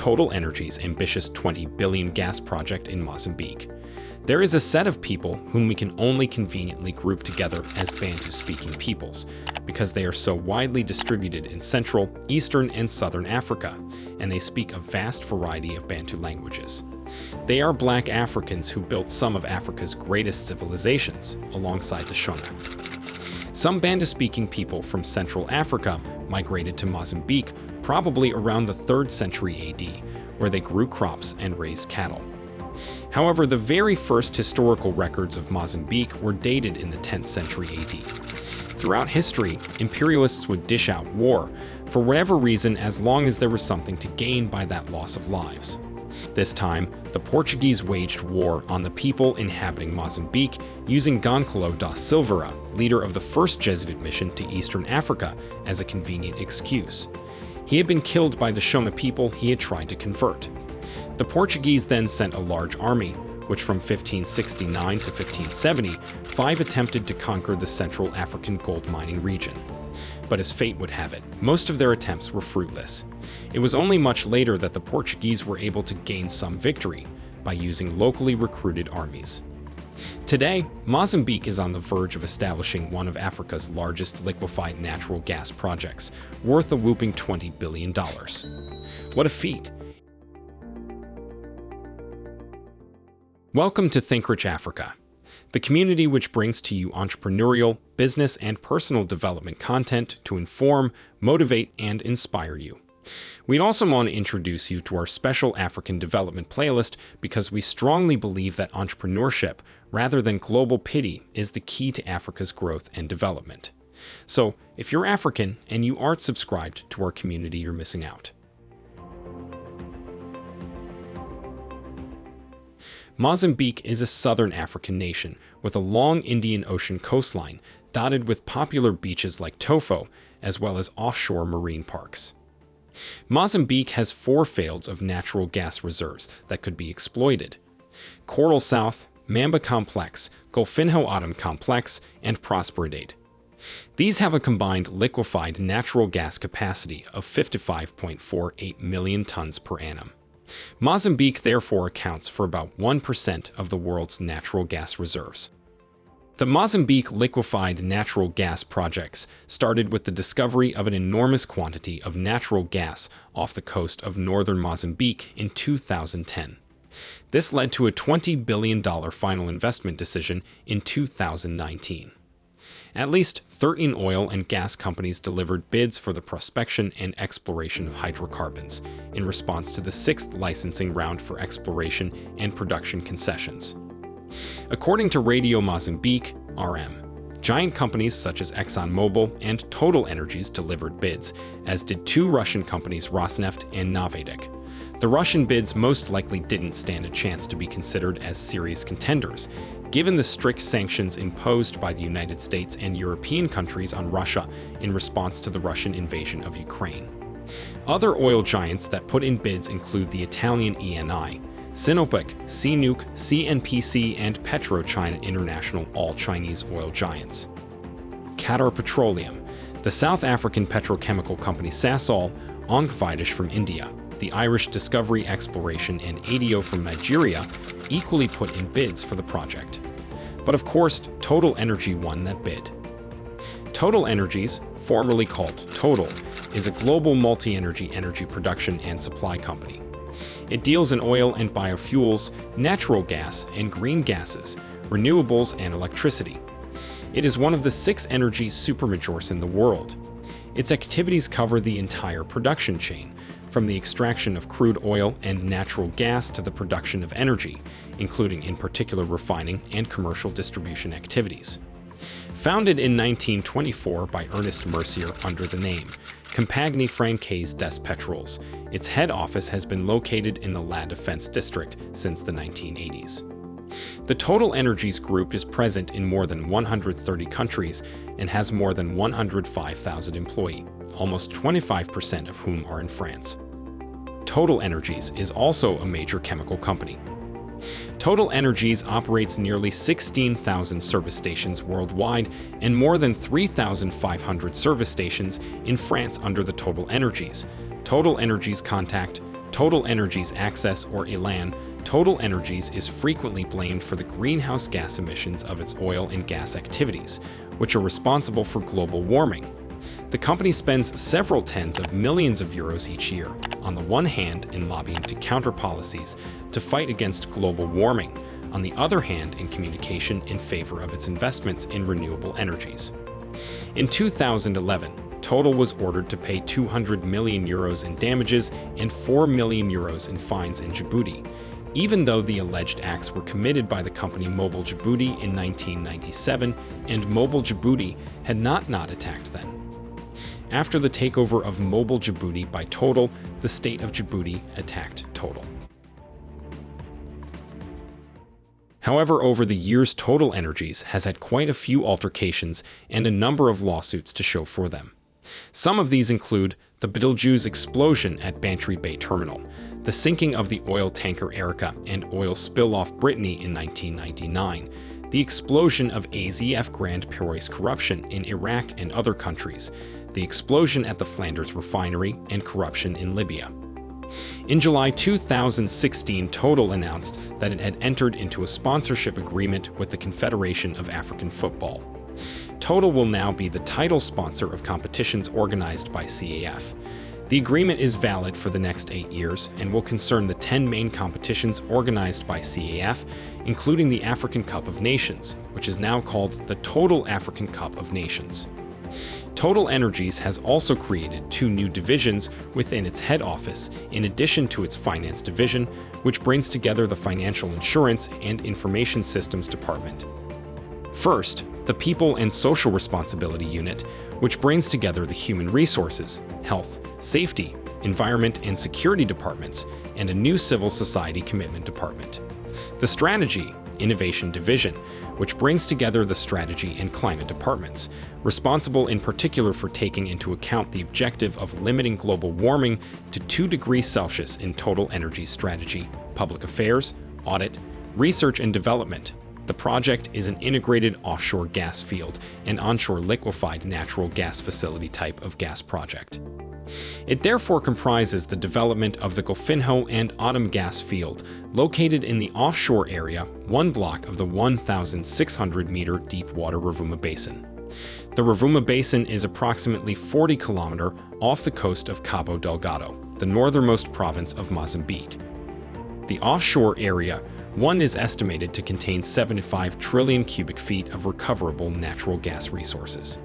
Total Energy's ambitious 20 billion gas project in Mozambique. There is a set of people whom we can only conveniently group together as Bantu-speaking peoples, because they are so widely distributed in Central, Eastern, and Southern Africa, and they speak a vast variety of Bantu languages. They are black Africans who built some of Africa's greatest civilizations, alongside the Shona. Some Bantu-speaking people from Central Africa migrated to Mozambique probably around the 3rd century AD, where they grew crops and raised cattle. However, the very first historical records of Mozambique were dated in the 10th century AD. Throughout history, imperialists would dish out war, for whatever reason as long as there was something to gain by that loss of lives. This time, the Portuguese waged war on the people inhabiting Mozambique using Goncalo da Silveira, leader of the first Jesuit mission to Eastern Africa, as a convenient excuse. He had been killed by the Shona people he had tried to convert. The Portuguese then sent a large army, which from 1569 to 1570, five attempted to conquer the Central African gold mining region. But as fate would have it, most of their attempts were fruitless. It was only much later that the Portuguese were able to gain some victory by using locally recruited armies. Today, Mozambique is on the verge of establishing one of Africa's largest liquefied natural gas projects, worth a whooping $20 billion. What a feat! Welcome to Think Rich Africa, the community which brings to you entrepreneurial, business, and personal development content to inform, motivate, and inspire you. We'd also want to introduce you to our special African development playlist because we strongly believe that entrepreneurship, rather than global pity, is the key to Africa's growth and development. So, if you're African and you aren't subscribed to our community, you're missing out. Mozambique is a southern African nation with a long Indian Ocean coastline dotted with popular beaches like Tofo, as well as offshore marine parks. Mozambique has four fields of natural gas reserves that could be exploited. Coral South, Mamba Complex, Golfinho Atum Complex, and Prosperidade. These have a combined liquefied natural gas capacity of 55.48 million tons per annum. Mozambique therefore accounts for about 1% of the world's natural gas reserves. The Mozambique liquefied natural gas projects started with the discovery of an enormous quantity of natural gas off the coast of northern Mozambique in 2010. This led to a $20 billion final investment decision in 2019. At least 13 oil and gas companies delivered bids for the prospection and exploration of hydrocarbons in response to the sixth licensing round for exploration and production concessions. According to Radio Mozambique, RM, giant companies such as ExxonMobil and Total Energies delivered bids, as did two Russian companies Rosneft and Novatek. The Russian bids most likely didn't stand a chance to be considered as serious contenders, given the strict sanctions imposed by the United States and European countries on Russia in response to the Russian invasion of Ukraine. Other oil giants that put in bids include the Italian ENI, Sinopec, CNOOC, CNPC, and PetroChina International, all Chinese oil giants. Qatar Petroleum, the South African petrochemical company Sasol, ONGC Videsh from India, the Irish Discovery Exploration, and ADO from Nigeria equally put in bids for the project. But of course, Total Energy won that bid. Total Energies, formerly called Total, is a global multi-energy energy production and supply company. It deals in oil and biofuels, natural gas and green gases, renewables and electricity. It is one of the six energy supermajors in the world. Its activities cover the entire production chain, from the extraction of crude oil and natural gas to the production of energy, including in particular refining and commercial distribution activities. Founded in 1924 by Ernest Mercier under the name Compagnie Francaise des Pétroles, its head office has been located in the La Defense district since the 1980s. The Total Energies Group is present in more than 130 countries and has more than 105,000 employees, almost 25% of whom are in France. Total Energies is also a major chemical company. Total Energies operates nearly 16,000 service stations worldwide and more than 3,500 service stations in France under the Total Energies. Total Energies contact Total Energies Access or ELAN, Total Energies is frequently blamed for the greenhouse gas emissions of its oil and gas activities, which are responsible for global warming. The company spends several tens of millions of euros each year, on the one hand in lobbying to counter policies to fight against global warming, on the other hand in communication in favor of its investments in renewable energies. In 2011, Total was ordered to pay 200 million euros in damages and 4 million euros in fines in Djibouti, even though the alleged acts were committed by the company Mobil Djibouti in 1997 and Mobil Djibouti had not not attacked then. After the takeover of Mobil Djibouti by Total, the state of Djibouti attacked Total. However, over the years, Total Energies has had quite a few altercations and a number of lawsuits to show for them. Some of these include the Betelgeuse explosion at Bantry Bay Terminal, the sinking of the oil tanker Erika and oil spill off Brittany in 1999, the explosion of AZF Grande Paroisse corruption in Iraq and other countries, the explosion at the Flanders refinery, and corruption in Libya. In July 2016, Total announced that it had entered into a sponsorship agreement with the Confederation of African Football. Total will now be the title sponsor of competitions organized by CAF. The agreement is valid for the next eight years and will concern the 10 main competitions organized by CAF, including the African Cup of Nations, which is now called the Total African Cup of Nations. Total Energies has also created two new divisions within its head office, in addition to its finance division, which brings together the Financial Insurance and Information Systems Department. First, the People and Social Responsibility Unit, which brings together the Human Resources, Health, Safety, Environment and Security departments, and a new Civil Society Commitment Department. The Strategy, Innovation Division, which brings together the Strategy and Climate departments, responsible in particular for taking into account the objective of limiting global warming to 2 degrees Celsius in total energy strategy, public affairs, audit, research and development. The project is an integrated offshore gas field and onshore liquefied natural gas facility type of gas project. It therefore comprises the development of the Golfinho and Atum gas field, located in the offshore area, one block of the 1,600-meter deep water Rovuma Basin. The Rovuma Basin is approximately 40 kilometer off the coast of Cabo Delgado, the northernmost province of Mozambique. The offshore area one is estimated to contain 75 trillion cubic feet of recoverable natural gas resources.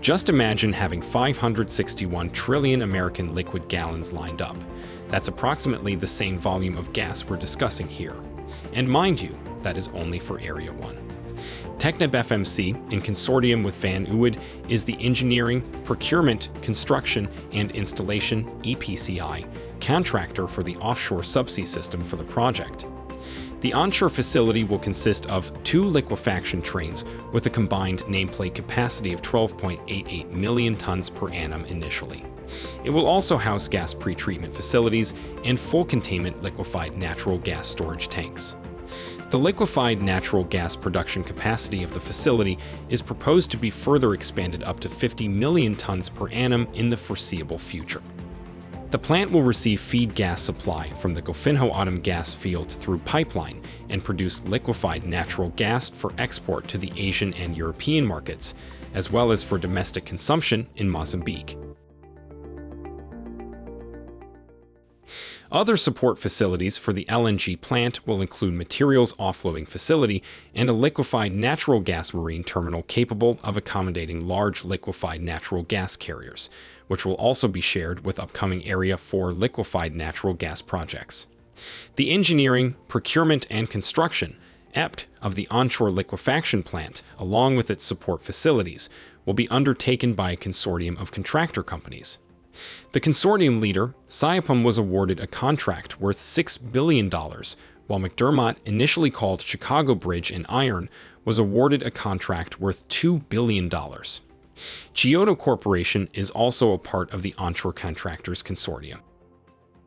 Just imagine having 561 trillion American liquid gallons lined up. That's approximately the same volume of gas we're discussing here. And mind you, that is only for Area 1. Technip FMC, in consortium with Van Oord, is the engineering, procurement, construction, and installation EPCI contractor for the offshore subsea system for the project. The onshore facility will consist of two liquefaction trains with a combined nameplate capacity of 12.88 million tons per annum initially. It will also house gas pretreatment facilities and full containment liquefied natural gas storage tanks. The liquefied natural gas production capacity of the facility is proposed to be further expanded up to 50 million tons per annum in the foreseeable future. The plant will receive feed gas supply from the Golfinho Atum gas field through pipeline and produce liquefied natural gas for export to the Asian and European markets, as well as for domestic consumption in Mozambique. Other support facilities for the LNG plant will include materials offloading facility and a liquefied natural gas marine terminal capable of accommodating large liquefied natural gas carriers, which will also be shared with upcoming Area 4 liquefied natural gas projects. The engineering, procurement, and construction EPT of the onshore liquefaction plant, along with its support facilities, will be undertaken by a consortium of contractor companies. The consortium leader, Saipem, was awarded a contract worth $6 billion, while McDermott, initially called Chicago Bridge and Iron, was awarded a contract worth $2 billion. Chiyoda Corporation is also a part of the Onshore Contractors Consortium.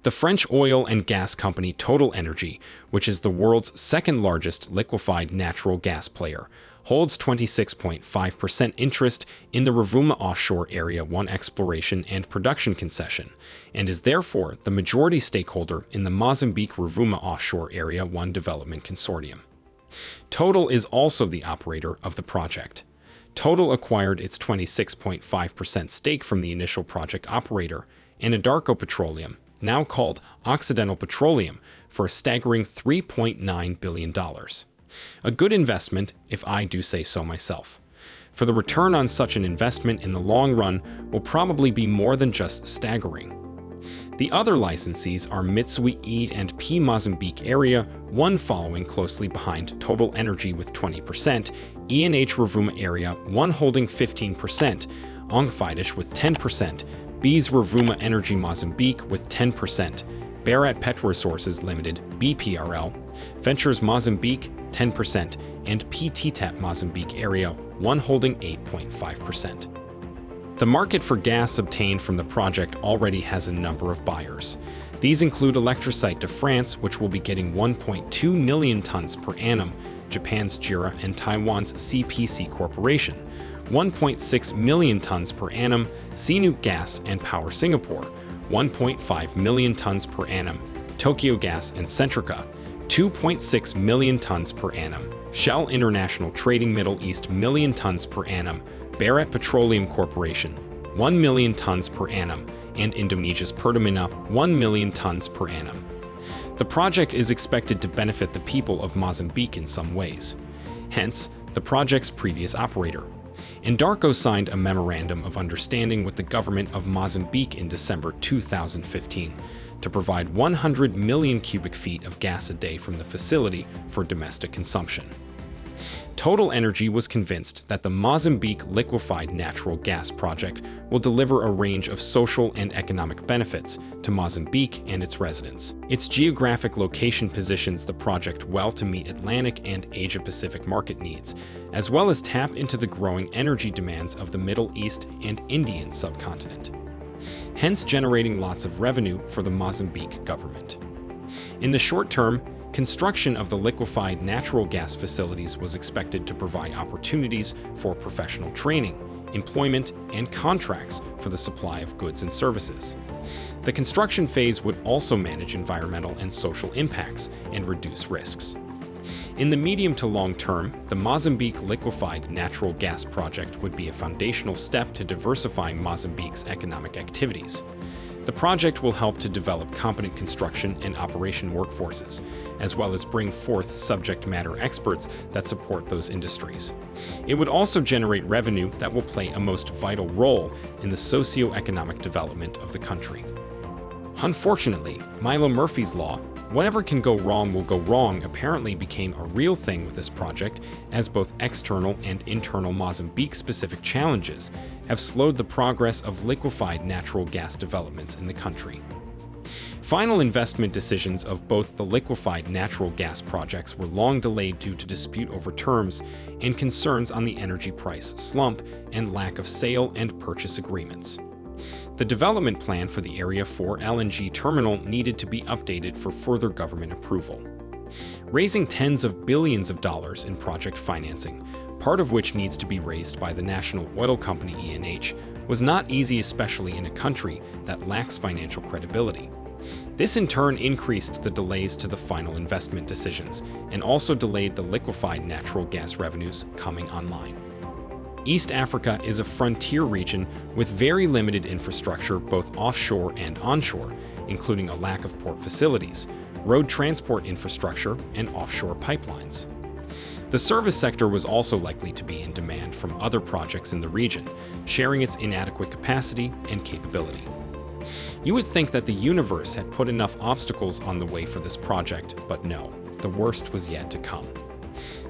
The French oil and gas company Total Energy, which is the world's second largest liquefied natural gas player, holds 26.5% interest in the Rovuma Offshore Area 1 exploration and production concession, and is therefore the majority stakeholder in the Mozambique Rovuma Offshore Area 1 Development Consortium. Total is also the operator of the project. Total acquired its 26.5% stake from the initial project operator, Anadarko Petroleum, now called Occidental Petroleum, for a staggering $3.9 billion. A good investment, if I do say so myself. For the return on such an investment in the long run will probably be more than just staggering. The other licensees are Mitsui E and P Mozambique area, one following closely behind Total Energy with 20%, ENH Rovuma area, one holding 15%, ONGC Videsh with 10%, Beas Rovuma Energy Mozambique with 10%, Bharat Pet Resources Limited, BPRL, Ventures Mozambique 10%, and PTTEP Mozambique area, one holding 8.5%. The market for gas obtained from the project already has a number of buyers. These include Electricite de France, which will be getting 1.2 million tons per annum, Japan's JERA and Taiwan's CPC Corporation, 1.6 million tons per annum, CNOOC Gas and Power Singapore, 1.5 million tons per annum, Tokyo Gas and Centrica, 2.6 million tons per annum, Shell International Trading Middle East million tons per annum, Bharat Petroleum Corporation, 1 million tons per annum, and Indonesia's Pertamina, 1 million tons per annum. The project is expected to benefit the people of Mozambique in some ways. Hence, the project's previous operator. Anadarko signed a memorandum of understanding with the government of Mozambique in December 2015 to provide 100 million cubic feet of gas a day from the facility for domestic consumption. Total Energy was convinced that the Mozambique liquefied natural gas project will deliver a range of social and economic benefits to Mozambique and its residents. Its geographic location positions the project well to meet Atlantic and Asia-Pacific market needs, as well as tap into the growing energy demands of the Middle East and Indian subcontinent, hence generating lots of revenue for the Mozambique government. In the short term, Construction of the liquefied natural gas facilities was expected to provide opportunities for professional training, employment, and contracts for the supply of goods and services. The construction phase would also manage environmental and social impacts and reduce risks. In the medium to long term, the Mozambique Liquefied Natural Gas Project would be a foundational step to diversifying Mozambique's economic activities. The project will help to develop competent construction and operation workforces, as well as bring forth subject matter experts that support those industries. It would also generate revenue that will play a most vital role in the socio-economic development of the country. Unfortunately, Milo Murphy's Law, Whatever can go wrong will go wrong apparently became a real thing with this project, as both external and internal Mozambique-specific challenges have slowed the progress of liquefied natural gas developments in the country. Final investment decisions of both the liquefied natural gas projects were long delayed due to dispute over terms and concerns on the energy price slump and lack of sale and purchase agreements. The development plan for the Area 4 LNG terminal needed to be updated for further government approval. Raising tens of billions of dollars in project financing, part of which needs to be raised by the national oil company ENH, was not easy especially in a country that lacks financial credibility. This in turn increased the delays to the final investment decisions and also delayed the liquefied natural gas revenues coming online. East Africa is a frontier region with very limited infrastructure both offshore and onshore, including a lack of port facilities, road transport infrastructure, and offshore pipelines. The service sector was also likely to be in demand from other projects in the region, sharing its inadequate capacity and capability. You would think that the universe had put enough obstacles on the way for this project, but no, the worst was yet to come.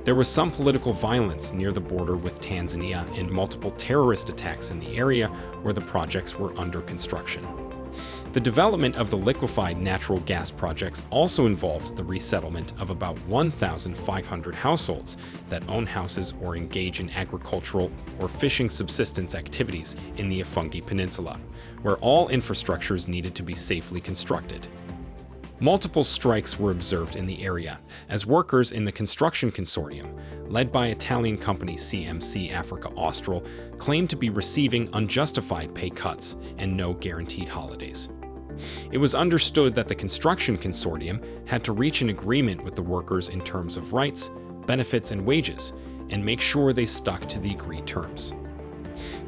There was some political violence near the border with Tanzania and multiple terrorist attacks in the area where the projects were under construction. The development of the liquefied natural gas projects also involved the resettlement of about 1,500 households that own houses or engage in agricultural or fishing subsistence activities in the Afungi Peninsula, where all infrastructures needed to be safely constructed. Multiple strikes were observed in the area as workers in the construction consortium, led by Italian company CMC Africa Austral, claimed to be receiving unjustified pay cuts and no guaranteed holidays. It was understood that the construction consortium had to reach an agreement with the workers in terms of rights, benefits, and wages, and make sure they stuck to the agreed terms.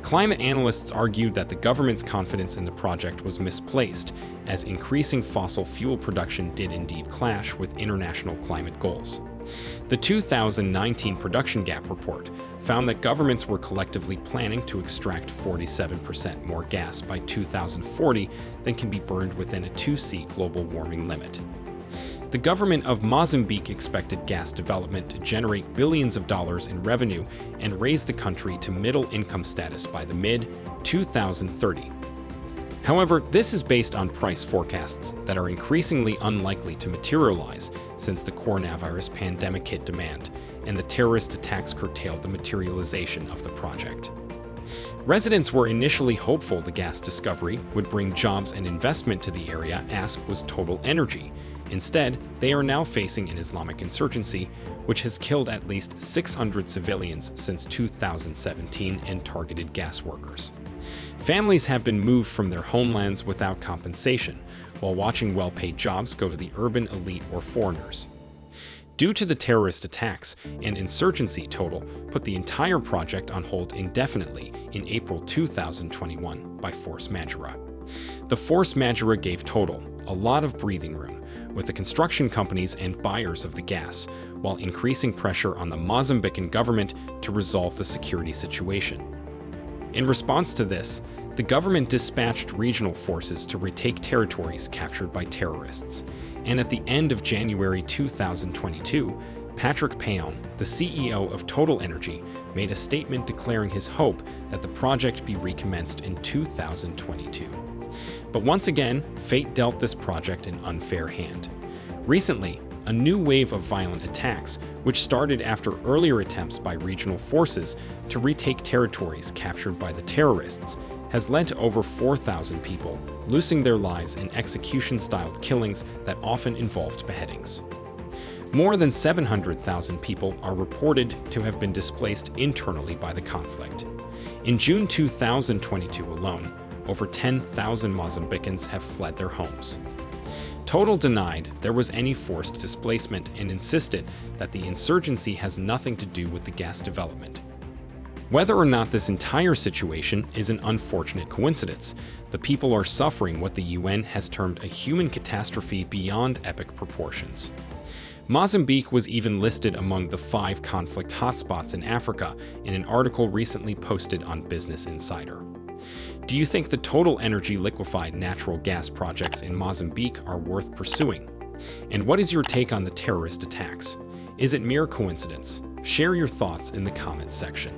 Climate analysts argued that the government's confidence in the project was misplaced, as increasing fossil fuel production did indeed clash with international climate goals. The 2019 Production Gap Report found that governments were collectively planning to extract 47% more gas by 2040 than can be burned within a 2C global warming limit. The government of Mozambique expected gas development to generate billions of dollars in revenue and raise the country to middle income status by the mid 2030. However, this is based on price forecasts that are increasingly unlikely to materialize since the coronavirus pandemic hit demand and the terrorist attacks curtailed the materialization of the project. Residents were initially hopeful the gas discovery would bring jobs and investment to the area asked was Total Energy, Instead, they are now facing an Islamic insurgency, which has killed at least 600 civilians since 2017 and targeted gas workers. Families have been moved from their homelands without compensation, while watching well-paid jobs go to the urban elite or foreigners. Due to the terrorist attacks and insurgency total put the entire project on hold indefinitely in April 2021 by force majeure. The force majeure gave Total a lot of breathing room with the construction companies and buyers of the gas, while increasing pressure on the Mozambican government to resolve the security situation. In response to this, the government dispatched regional forces to retake territories captured by terrorists, and at the end of January 2022, Patrick Pouyanné, the CEO of Total Energy, made a statement declaring his hope that the project be recommenced in 2022. But once again, fate dealt this project an unfair hand. Recently, a new wave of violent attacks, which started after earlier attempts by regional forces to retake territories captured by the terrorists, has led to over 4,000 people losing their lives in execution-styled killings that often involved beheadings. More than 700,000 people are reported to have been displaced internally by the conflict. In June 2022 alone, over 10,000 Mozambicans have fled their homes. Total denied there was any forced displacement and insisted that the insurgency has nothing to do with the gas development. Whether or not this entire situation is an unfortunate coincidence, the people are suffering what the UN has termed a human catastrophe beyond epic proportions. Mozambique was even listed among the five conflict hotspots in Africa in an article recently posted on Business Insider. Do you think the total energy liquefied natural gas projects in Mozambique are worth pursuing? And what is your take on the terrorist attacks? Is it mere coincidence? Share your thoughts in the comments section.